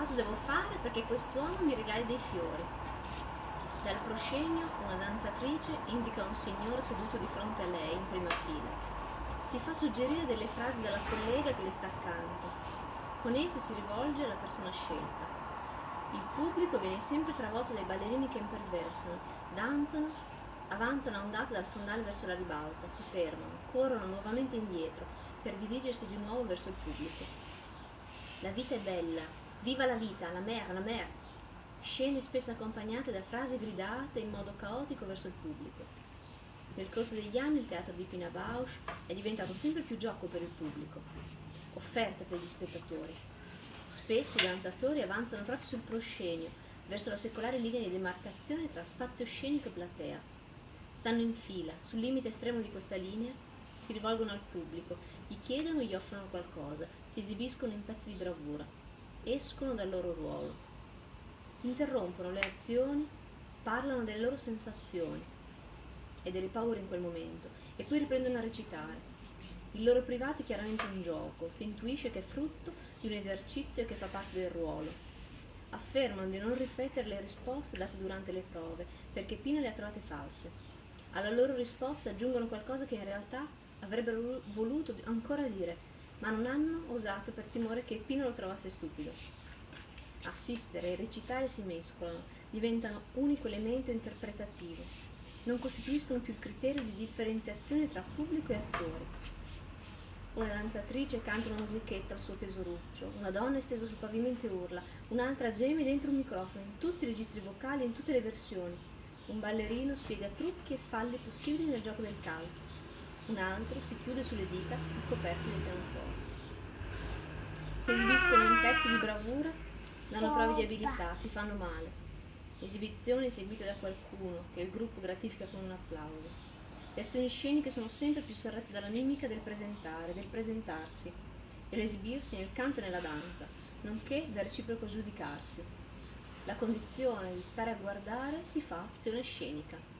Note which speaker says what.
Speaker 1: Cosa devo fare perché quest'uomo mi regali dei fiori? Dal proscenio una danzatrice indica un signore seduto di fronte a lei in prima fila. Si fa suggerire delle frasi dalla collega che le sta accanto. Con esse si rivolge alla persona scelta. Il pubblico viene sempre travolto dai ballerini che imperversano, danzano, avanzano a ondate dal fondale verso la ribalta, si fermano, corrono nuovamente indietro per dirigersi di nuovo verso il pubblico. La vita è bella, viva la vita, la mer, la mer! Scene spesso accompagnate da frasi gridate in modo caotico verso il pubblico. Nel corso degli anni il teatro di Pina Bausch è diventato sempre più gioco per il pubblico, offerta per gli spettatori. Spesso i danzatori avanzano proprio sul proscenio, verso la secolare linea di demarcazione tra spazio scenico e platea. Stanno in fila, sul limite estremo di questa linea, si rivolgono al pubblico, gli chiedono e gli offrono qualcosa, si esibiscono in pezzi di bravura, escono dal loro ruolo, interrompono le azioni, parlano delle loro sensazioni e delle paure in quel momento e poi riprendono a recitare. Il loro privato è chiaramente un gioco, si intuisce che è frutto di un esercizio che fa parte del ruolo. Affermano di non ripetere le risposte date durante le prove, perché Pino le ha trovate false. Alla loro risposta aggiungono qualcosa che in realtà avrebbero voluto ancora dire, ma non hanno osato per timore che Pino lo trovasse stupido. Assistere e recitare si mescolano, diventano unico elemento interpretativo, non costituiscono più il criterio di differenziazione tra pubblico e attori. Una danzatrice canta una musichetta al suo tesoruccio, una donna è stesa sul pavimento e urla, un'altra geme dentro un microfono, in tutti i registri vocali in tutte le versioni. Un ballerino spiega trucchi e falli possibili nel gioco del calcio. Un altro si chiude sulle dita ricoperti del pianoforte. Si esibiscono in pezzi di bravura, danno prove di abilità, si fanno male. Esibizioni eseguite da qualcuno che il gruppo gratifica con un applauso. Le azioni sceniche sono sempre più sorrette dalla mimica del presentare, del presentarsi, dell'esibirsi nel canto e nella danza, nonché dal reciproco giudicarsi. La condizione di stare a guardare si fa azione scenica.